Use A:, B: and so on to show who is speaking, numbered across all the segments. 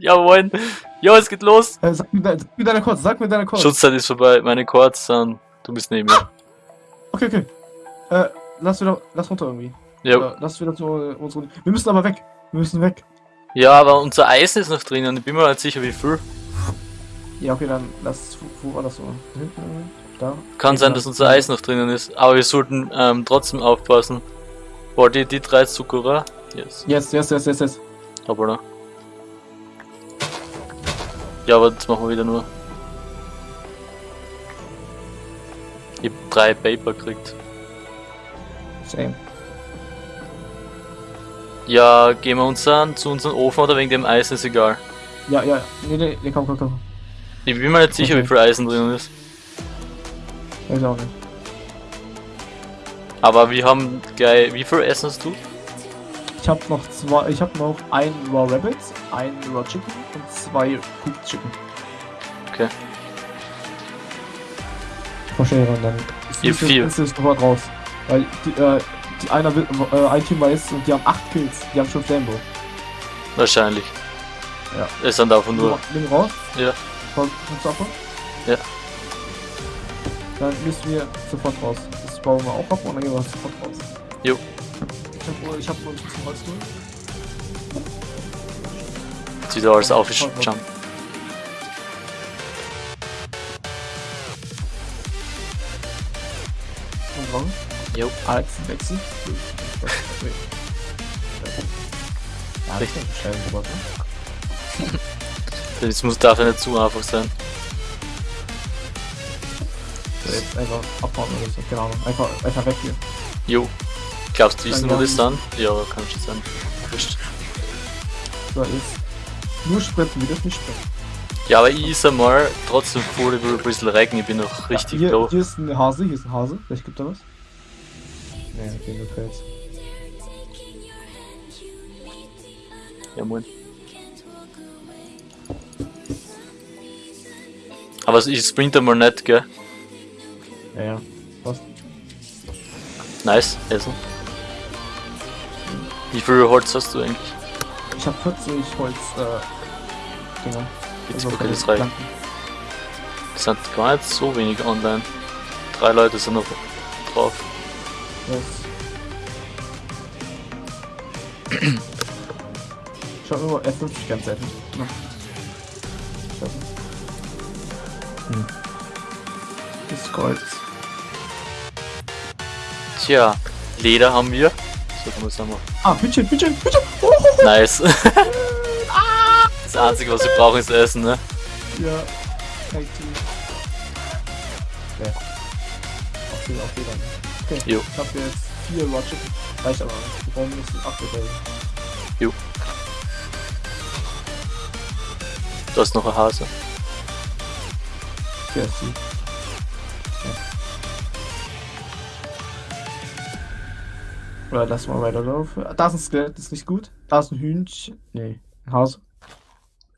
A: Jawohl. Ja, es geht los.
B: Äh, sag, mir, de- sag mir deine Codes, sag mir deine Codes.
A: Schutzzeit ist vorbei. Meine Chords sind. Du bist neben mir.
B: Okay, okay. Äh, lass wieder, lass runter irgendwie.
A: Ja.
B: Lass wieder zu unsere. Wir müssen aber weg. Wir müssen weg.
A: ja, aber unser Eisen ist noch drinnen. Ich bin mir nicht sicher, wie viel.
B: Ja, okay, dann lass. Wo, war das so? Da Hinten irgendwie? Da?
A: Kann sein,
B: dann-
A: dass unser Eis noch drinnen ist. Aber wir sollten ähm, trotzdem aufpassen. Boah, die, die drei Zuckerer. Yes.
B: Yes, yes, yes, yes, yes.
A: Aber Ja, aber das machen wir wieder nur. Ich hab drei Paper gekriegt.
B: Same.
A: Ja, gehen wir uns an zu unserem Ofen oder wegen dem Eisen ist egal.
B: Ja, ja. Nee, nee, nee, komm, komm, komm.
A: Ich bin mir nicht sicher,
B: Okay.
A: wie viel Eisen drin ist.
B: Ich auch nicht.
A: Aber wir haben gleich. Wie viel Essen hast du?
B: Ich hab noch zwei. Ich hab noch ein Raw Rabbit, ein Raw Chicken und zwei Cooked Chicken.
A: Okay.
B: Verschere und dann.
A: Ihr vier.
B: Ist es sofort raus. Weil die, äh, die einer will, äh, ein Team weiß und die haben 8 Kills. Die haben schon Flamebow.
A: Wahrscheinlich.
B: Ja.
A: Es sind davon nur.
B: Nimm raus.
A: Ja.
B: Du ab?
A: Ja.
B: Dann müssen wir sofort raus. Das bauen wir auch ab und dann gehen wir sofort raus.
A: Jo.
B: Ich hab, wohl- ich hab wohl ein bisschen Holz drin.
A: Jetzt wieder alles aufjumpen.
B: Und warum?
A: Jo.
B: Alex Wechsel. Ja,
A: Richtig. Das muss darf ja nicht zu einfach sein.
B: So, jetzt einfach abbauen oder so. Genau. Einfach, einfach weg hier.
A: Jo. Glaubst du, wissen wir das dann? Ja, kann schon sein. Wurscht.
B: So, jetzt. Nur sprinten, dürfen nicht sprinten.
A: Ja, aber ich ist einmal trotzdem froh über ein bisschen Regen. Ich bin noch richtig
B: hier,
A: low.
B: hier ist ein Hase, hier ist ein Hase. Vielleicht gibt er was. Nee, okay, nur Fels.
A: Ja, moin. Aber ich sprinte mal nicht, gell?
B: Ja, ja. Was?
A: Nice, Essen. Wie viel Holz hast du eigentlich?
B: Ich hab 40 Holz, äh, Dinger.
A: Jetzt
B: Also
A: okay, das.
B: Planken.
A: Es sind gar nicht so wenig online. Drei Leute sind noch drauf.
B: Yes. Ich hab nur F50 ganz selten. Ja. Hm. Das ist Gold.
A: Tja, Leder haben wir. So kann man sagen.
B: Ah, Hütchen, Hütchen, Hütchen! Oh,
A: Nice. Das einzige, was wir brauchen, ist Essen, ne?
B: Ja. Thank you. Okay. Okay, okay dann. Okay.
A: Jo.
B: Ich hab jetzt vier Raw Chicken. Reicht aber nicht. Wir brauchen mindestens 8 Bälle.
A: Du hast noch ein Hase.
B: Okay, ist Oder lass mal weiterlaufen. Da ist ein Skelett, das ist nicht gut. Da ist ein Hühnchen. Nee, ein Hase.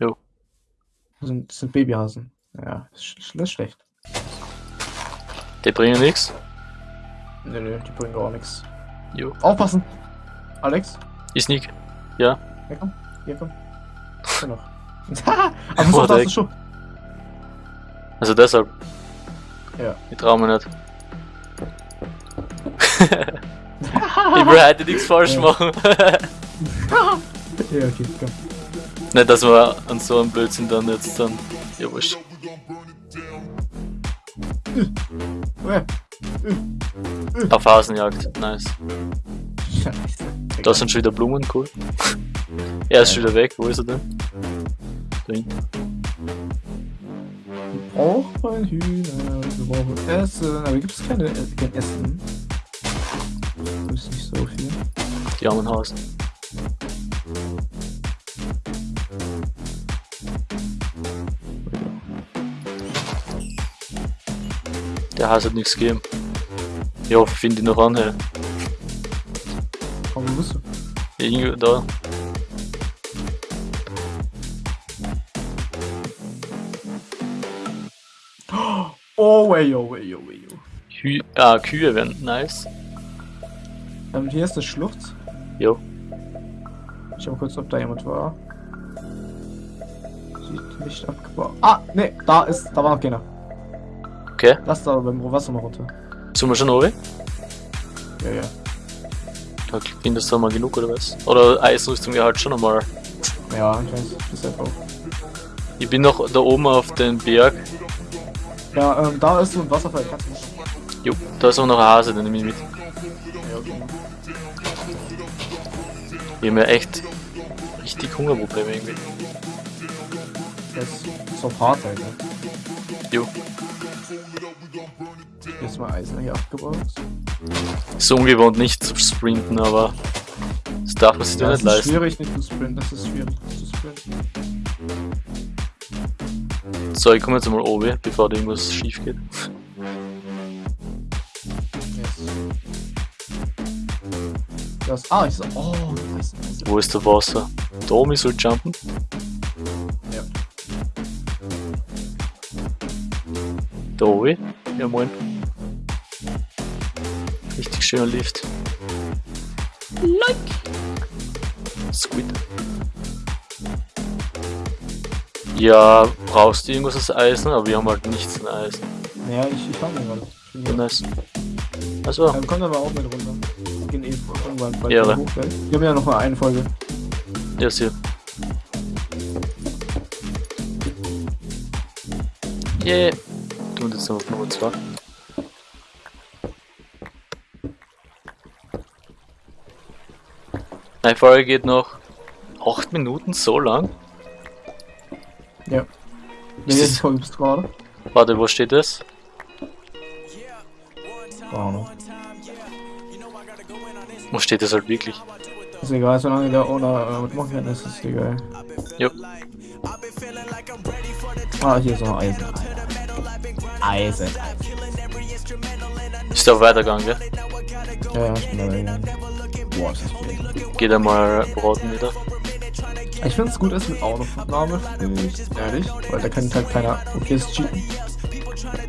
A: Jo.
B: Das sind, das sind Babyhasen. Ja, das ist, sch- das ist schlecht.
A: Die bringen nichts.
B: Nö, nö, die bringen gar nichts.
A: Jo.
B: Aufpassen! Alex,
A: Ich sneak.
B: hier komm, hier komm. Hier noch. Aber so,
A: Oh,
B: da ist Schuh.
A: Also deshalb.
B: Ja.
A: Ich trau mir nicht. ich will heute nichts falsch
B: Ja.
A: machen.
B: Ja, okay, komm.
A: nicht, dass wir an so einem Blödsinn dann jetzt dann. Ja, wurscht.
B: Ja.
A: Auf Hasenjagd. Nice.
B: Scheiße.
A: Da sind schon wieder Blumen, cool. Er ist schon wieder weg. Wo ist er denn? Da hinten.
B: braucht ein Hühner, wir brauchen Essen, aber gibt es keine, äh, kein Essen. Das ist nicht so viel.
A: Die armen Hasen. Der Hase hat nichts gegeben. Ich hoffe, ich finde ihn noch an, hey.
B: Aber wo bist du?
A: Irgendwo da.
B: Oh, way, oh, way, oh, way, oh.
A: Hü ah, Kühe wären nice.
B: Ähm, hier ist eine Schlucht.
A: Jo.
B: Ich schau mal kurz, ob da jemand war. die nicht abgebaut. Ah, ne, da ist, da war noch keiner.
A: Okay.
B: Lass da beim Wasser mal runter.
A: Sind wir schon oben?
B: Ja, ja.
A: Da findest du mal genug oder was? Oder Eisrüstung ja halt schon einmal.
B: Ja, ich weiß, das ist einfach.
A: Ich bin noch da oben auf den Berg.
B: Ja, ähm, da ist so ein Wasserfall.
A: Jo, da ist auch noch ein Hase, den nehme ich mit. Wir haben ja echt richtig Hungerprobleme irgendwie.
B: Das ist so hart, Alter.
A: Jo.
B: Jetzt mal Eisen hier abgebaut.
A: Ist ungewohnt nicht zu sprinten, aber das darf man sich doch nicht
B: das ist
A: leisten.
B: schwierig nicht zu sprinten, das ist schwierig zu sprinten.
A: So, ich komme jetzt mal oben, bevor irgendwas schief geht.
B: Das, ah, ich so, oh, nice, nice.
A: Wo ist der Wasser? Da oben soll jumpen?
B: Ja.
A: Da oben? Ja moin. Richtig schöner Lift. Like! Squid. Ja, brauchst du irgendwas aus Eisen? Aber wir haben halt nichts an Eisen.
B: Naja, ich, ich hab ihn gerade.
A: Ja, nice. Also,
B: Ähm, kommt aber auch mit runter. Gehen eh irgendwann bald
A: Ehre.
B: hoch, gell? Wir haben ja noch mal eine Folge.
A: ja, hier. Yeah. Du und jetzt noch auf Nummer 2. Meine Folge geht noch 8 Minuten, so lang.
B: Ja.
A: Ist das-? Warte, wo steht das?
B: Keine Ahnung.
A: Wo steht das halt wirklich?
B: Ist egal, solange der Owner äh, mitmachen kann, ist es egal.
A: Jo.
B: Ah, hier ist noch Eisen. Eisen.
A: Ist da weitergegangen, gell?
B: Ja, ja, ich bin da gegangen. Boah, ist das viel.
A: Geht einmal braten wieder.
B: Ich finde es gut, ist mit Autoaufnahme, finde ich, ehrlich, weil da kann halt keiner okayes cheaten.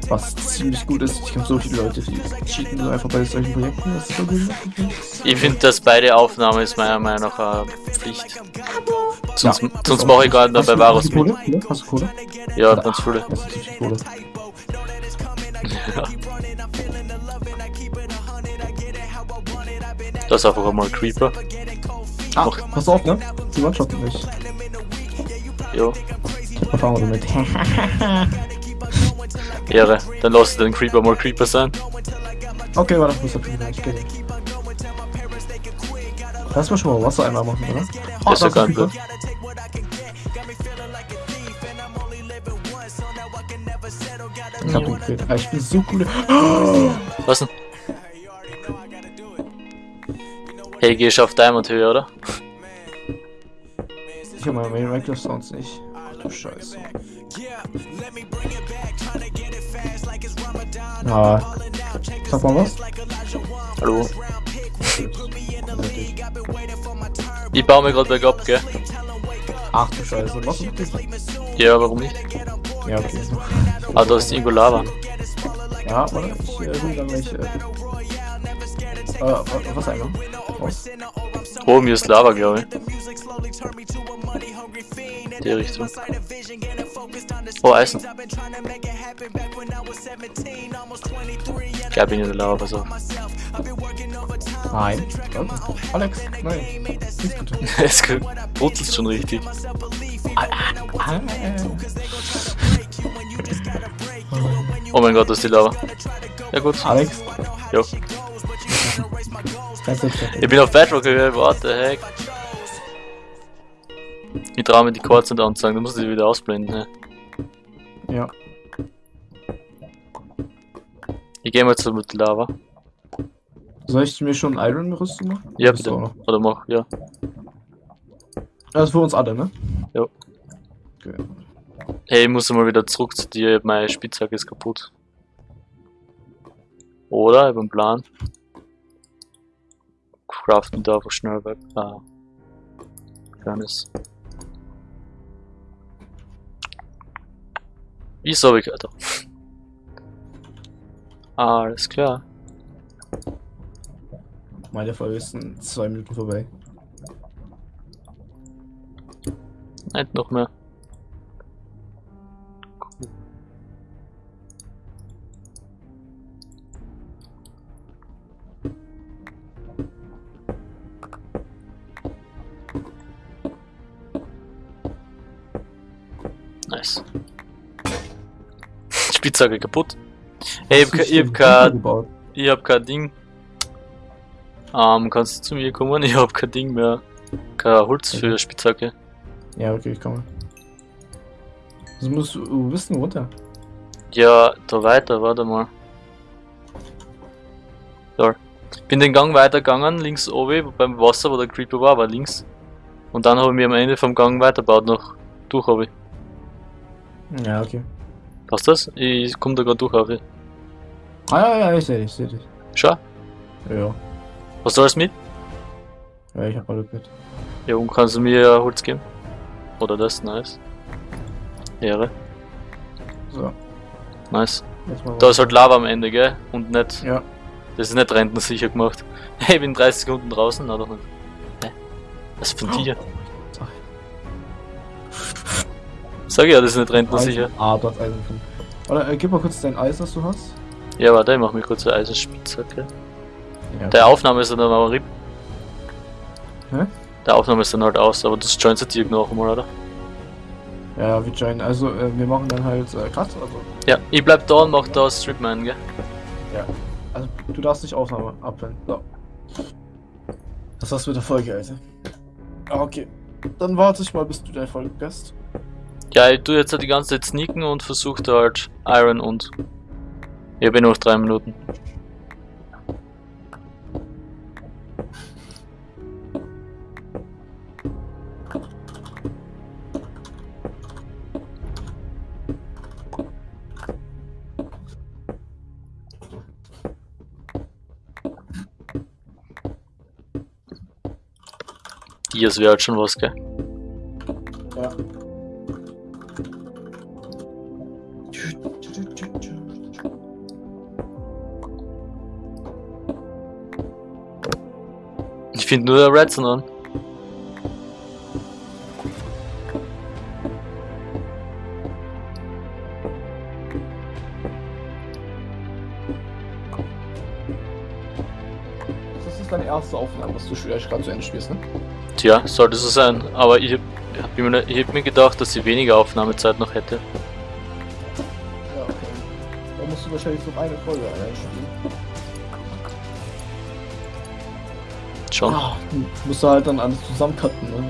B: Was ziemlich gut ist, ich kenne so viele Leute, die cheaten so einfach bei solchen Projekten, das ist so gut.
A: Ich finde, dass beide Aufnahmen ist meiner Meinung nach eine Pflicht. Sonst,
B: Ja,
A: sonst mache ich gar nicht Wahres
B: hast du
A: mit.
B: Kohle? Ja, Hast du Kohle?
A: Ja, ganz viele.
B: Das ist natürlich Kohle.
A: Ja. Das ist einfach einmal ein Creeper.
B: Ah, pass auf, ne? Die One-Shot nicht.
A: Jo,
B: Erfahrung damit.
A: Ehre. Dann lass den Creeper mal Creeper sein.
B: okay, warte, ich muss auf jeden Fall gehen. Lass mal schon mal Wasser einmal machen, oder?
A: Das ist ja kein. Plan.
B: Ich hab ihn gekillt. Ah, Ich bin so cool.
A: Was denn? Hey, gehst auf Diamond Höhe, oder?
B: Ich hab meine Minecraft Sounds nicht. Ach du Scheiße. Ah. Sag mal was?
A: Hallo. Ich baue mir gerade bergab, gell?
B: Ach du Scheiße. Was ist das?
A: Ja, warum nicht?
B: Ja, okay.
A: Ah, da ist irgendwo Lava.
B: Ja, warte. Ich äh, will dann gleich. Äh, äh, wa- was einmal? Was?
A: Oh, mir ist Lava, glaube ich. Die Richtung. Oh, Eisen. Ich in der Lava, pass auf.
B: Nein. Alex, nein. Nicht gut.
A: Es brutzelt schon richtig.
B: Ah.
A: Oh mein Gott, das ist die Lava. Ja gut.
B: Alex,
A: Jo. Ich bin auf Bedrock what the heck. Ich traue mir die Chords nicht anzeigen, du musst die wieder ausblenden. Ne?
B: Ja.
A: Ich gehe mal zu mit Lava.
B: Soll ich mir schon Iron-Rüstung machen?
A: Ja, bitte. Oder mach, ja.
B: Das ist für uns alle, ne?
A: Jo.
B: Okay.
A: Hey, ich muss mal wieder zurück zu dir, meine Spitzhacke ist kaputt. Oder? Ich hab einen Plan. Craften da einfach schnell weg. Ah. Fairness. Hab ich, Alter? Alles klar.
B: Meine Folge ist in zwei Minuten vorbei.
A: Nicht noch mehr. Spitzhacke kaputt. Hey, ich hab,
B: du
A: ich hab kein, ich hab kein Ding. Ähm, kannst du zu mir kommen? Ich hab kein Ding mehr. Kein Holz für
B: Okay.
A: Spitzhacke.
B: Ja, okay, ich komme. Also musst du, wo bist du denn runter?
A: Ja, da weiter, warte mal. Da. Bin den Gang weitergegangen, links oben, beim Wasser, wo der Creeper war, war links. Und dann habe ich mir am Ende vom Gang weitergebaut, noch durch habe ich.
B: Ja, okay.
A: Passt das? Ich komm da gerade durch ich.
B: Ah, ja, ja, ich sehe dich, ich sehe dich.
A: Schau,
B: Ja,
A: hast du alles mit?
B: ja, ich hab alles mit.
A: Ja, und kannst du mir Holz geben? Oder das? Nice. Ehre.
B: So,
A: Nice. Da ist halt Lava am Ende, gell? Und nicht.
B: Ja.
A: Das ist nicht rentensicher gemacht. Hey, ich bin 30 Sekunden draußen, na doch nicht. Hä? Was ist von dir?
B: Sag.
A: Sag ja, das ist nicht rentensicher.
B: Eisen. Ah, dort Eisen gefunden. Oder äh, gib mal kurz dein Eis, das du hast.
A: Ja, warte, ich mach mir kurz eine Eisenspitzhacke.
B: Ja.
A: Der Aufnahme ist dann aber RIP.
B: Hä?
A: Der Aufnahme ist dann halt aus, aber das joinst du dir noch einmal, oder?
B: Ja, wir joinen. Also, äh, wir machen dann halt äh, Cut. Also,
A: Ja, ich bleib da und mach da Stripman, gell?
B: also, du darfst nicht Aufnahme abwenden. So. Das war's mit der Folge, Alter. Ah, Okay. Dann warte ich mal, bis du deine Folge hast.
A: Ja, ich tu jetzt halt die ganze Zeit sneaken und versuch da halt Iron und. Ich hab eh noch drei Minuten. Hier, wäre halt schon was, gell?
B: Ja.
A: Finde nur der Redson an.
B: Das ist deine erste Aufnahme, dass du vielleicht gerade zu Ende spielst, ne?
A: Tja, sollte so sein. Aber ich hab, hab mir, ich hab mir gedacht, dass sie weniger Aufnahmezeit noch hätte.
B: Ja, okay. Da musst du wahrscheinlich so eine Folge allein
A: Schon.
B: Ah, musst du halt dann alles zusammencutten, ne?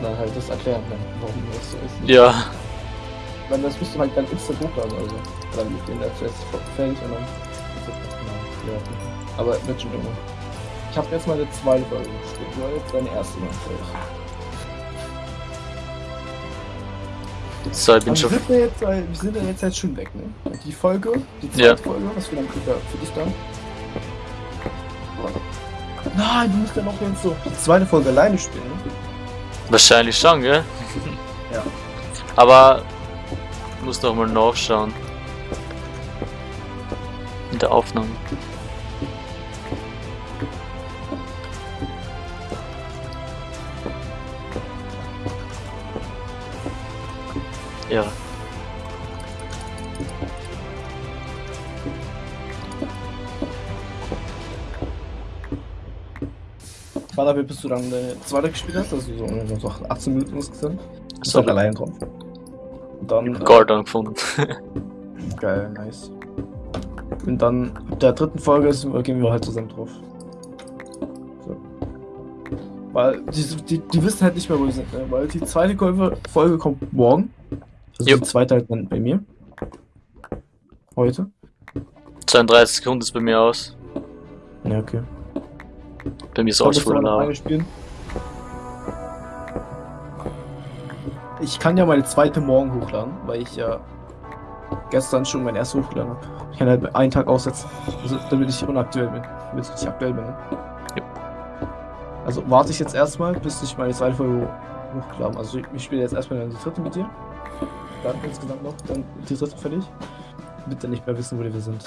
B: Dann halt das erklären, ne? warum das so ist.
A: Ja,
B: Dann das musst du halt dann instant hochladen, also. Dann mit den zuerst fertig und dann. Ja. Aber wird schon immer. Ich habe jetzt meine zweite Folge gespielt. Du hast jetzt deine erste Mal fertig.
A: so, ich bin schon.
B: wir, sind ja jetzt, wir sind ja jetzt halt schon weg, ne? Die Folge, die zweite
A: Ja.
B: Folge, was wir dann für dich dann. Nein, du musst ja noch jetzt so die zweite Folge alleine spielen.
A: Wahrscheinlich schon, gell?
B: Ja.
A: Aber ich muss noch mal nachschauen. In der Aufnahme. Ja.
B: Warte, wie bist du dann deine zweite gespielt hast? Also so so 18 Minuten insgesamt. Bist
A: So,
B: halt allein drauf. Und dann. äh,
A: Gold angefunden.
B: Geil, nice. Und dann ab der dritten Folge gehen wir halt zusammen drauf. So. Weil die, die, die wissen halt nicht mehr, wo die sind, ne? Weil die zweite Folge, kommt morgen. Also
A: Jupp.
B: die zweite halt dann bei mir. Heute.
A: 32 Sekunden ist bei mir aus.
B: Ja, okay.
A: Bei mir ist
B: du
A: voll
B: spielen. Ich kann ja meine zweite morgen hochladen, weil ich ja gestern schon mein erstes hochgeladen habe. Ich kann halt einen Tag aussetzen, also, damit ich unaktuell bin, damit ich nicht aktuell bin. Ne?
A: Jupp.
B: Also warte ich jetzt erstmal, bis ich meine zweite Folge ho- hochgeladen habe. Also ich, ich spiele jetzt erstmal die dritte mit dir. Dann insgesamt noch, dann die dritte fertig. Damit ihr nicht mehr wissen, wo wir sind.